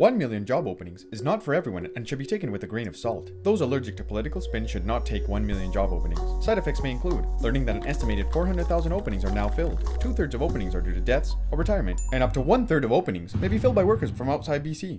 1 million job openings is not for everyone and should be taken with a grain of salt. Those allergic to political spin should not take 1 million job openings. Side effects may include learning that an estimated 400,000 openings are now filled, two thirds of openings are due to deaths or retirement, and up to one third of openings may be filled by workers from outside BC.